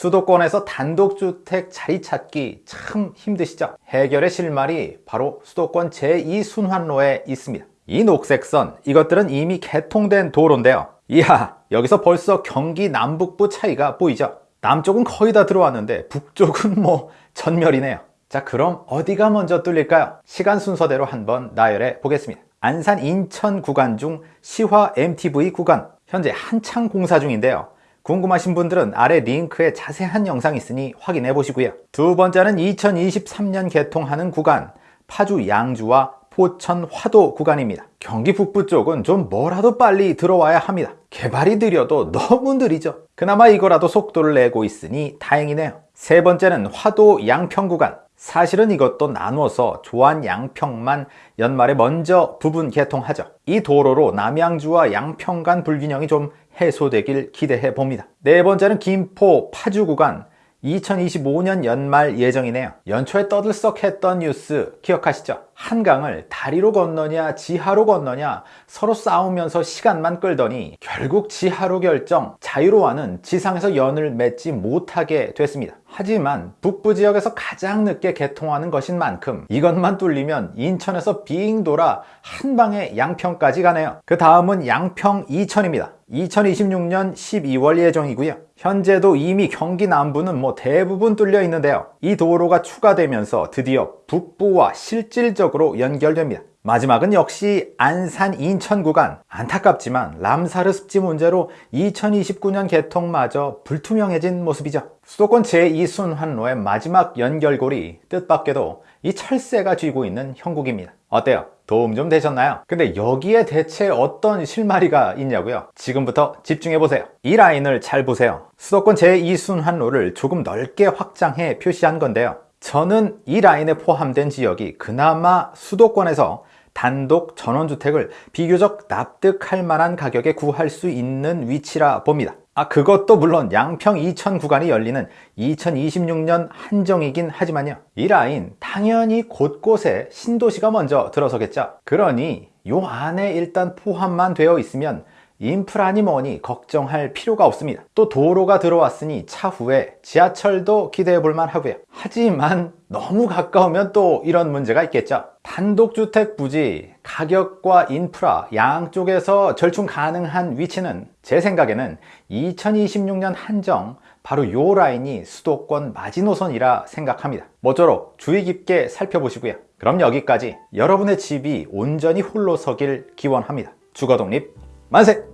수도권에서 단독주택 자리 찾기 참 힘드시죠? 해결의 실마리 바로 수도권 제2순환로에 있습니다. 이 녹색선 이것들은 이미 개통된 도로인데요. 이야 여기서 벌써 경기 남북부 차이가 보이죠? 남쪽은 거의 다 들어왔는데 북쪽은 뭐 전멸이네요. 자 그럼 어디가 먼저 뚫릴까요? 시간 순서대로 한번 나열해 보겠습니다. 안산 인천 구간 중 시화 MTV 구간 현재 한창 공사 중인데요. 궁금하신 분들은 아래 링크에 자세한 영상 있으니 확인해 보시고요. 두 번째는 2023년 개통하는 구간 파주 양주와 포천 화도 구간입니다. 경기 북부 쪽은 좀 뭐라도 빨리 들어와야 합니다. 개발이 느려도 너무 느리죠. 그나마 이거라도 속도를 내고 있으니 다행이네요. 세 번째는 화도 양평 구간 사실은 이것도 나눠서 조안 양평만 연말에 먼저 부분 개통하죠. 이 도로로 남양주와 양평 간 불균형이 좀 해소되길 기대해 봅니다. 네 번째는 김포 파주 구간 2025년 연말 예정이네요. 연초에 떠들썩했던 뉴스 기억하시죠? 한강을 다리로 건너냐 지하로 건너냐 서로 싸우면서 시간만 끌더니 결국 지하로 결정 자유로와는 지상에서 연을 맺지 못하게 됐습니다. 하지만 북부 지역에서 가장 늦게 개통하는 것인 만큼 이것만 뚫리면 인천에서 빙 돌아 한 방에 양평까지 가네요. 그 다음은 양평 이천입니다. 2026년 12월 예정이고요. 현재도 이미 경기 남부는 뭐 대부분 뚫려 있는데요. 이 도로가 추가되면서 드디어 북부와 실질적으로 연결됩니다. 마지막은 역시 안산 인천 구간 안타깝지만 람사르 습지 문제로 2029년 개통마저 불투명해진 모습이죠 수도권 제2순환로의 마지막 연결고리 뜻밖에도 이 철새가 쥐고 있는 형국입니다 어때요? 도움 좀 되셨나요? 근데 여기에 대체 어떤 실마리가 있냐고요? 지금부터 집중해보세요 이 라인을 잘 보세요 수도권 제2순환로를 조금 넓게 확장해 표시한 건데요 저는 이 라인에 포함된 지역이 그나마 수도권에서 단독 전원주택을 비교적 납득할 만한 가격에 구할 수 있는 위치라 봅니다 아 그것도 물론 양평 2000 구간이 열리는 2026년 한정이긴 하지만요. 이 라인 당연히 곳곳에 신도시가 먼저 들어서겠죠. 그러니 요 안에 일단 포함만 되어 있으면 인프라니 뭐니 걱정할 필요가 없습니다. 또 도로가 들어왔으니 차후에 지하철도 기대해 볼만 하고요. 하지만 너무 가까우면 또 이런 문제가 있겠죠. 단독주택 부지 가격과 인프라 양쪽에서 절충 가능한 위치는 제 생각에는 2026년 한정 바로 요 라인이 수도권 마지노선이라 생각합니다. 모쪼록 주의 깊게 살펴보시고요. 그럼 여기까지 여러분의 집이 온전히 홀로 서길 기원합니다. 주거독립 만세!